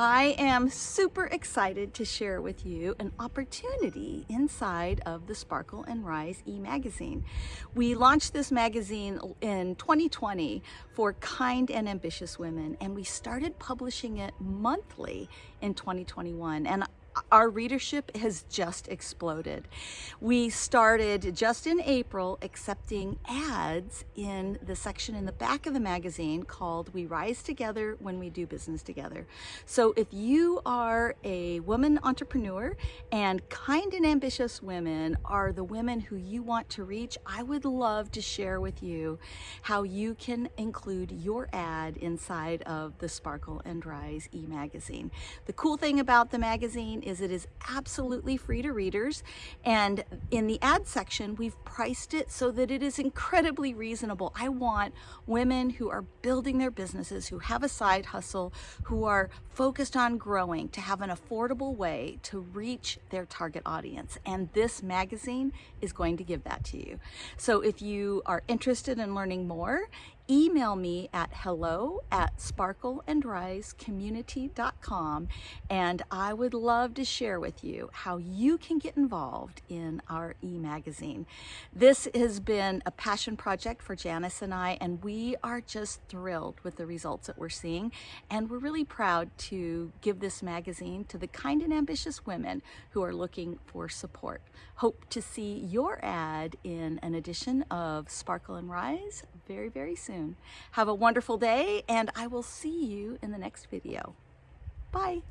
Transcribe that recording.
I am super excited to share with you an opportunity inside of the Sparkle and Rise e-magazine. We launched this magazine in 2020 for kind and ambitious women and we started publishing it monthly in 2021 and our readership has just exploded. We started just in April accepting ads in the section in the back of the magazine called We Rise Together When We Do Business Together. So if you are a woman entrepreneur and kind and ambitious women are the women who you want to reach, I would love to share with you how you can include your ad inside of the Sparkle and Rise e-magazine. The cool thing about the magazine is it is absolutely free to readers. And in the ad section, we've priced it so that it is incredibly reasonable. I want women who are building their businesses, who have a side hustle, who are focused on growing to have an affordable way to reach their target audience. And this magazine is going to give that to you. So if you are interested in learning more, email me at hello at sparkleandrisecommunity.com and I would love to share with you how you can get involved in our e-magazine. This has been a passion project for Janice and I and we are just thrilled with the results that we're seeing and we're really proud to give this magazine to the kind and ambitious women who are looking for support. Hope to see your ad in an edition of Sparkle and Rise very, very soon. Have a wonderful day and I will see you in the next video. Bye.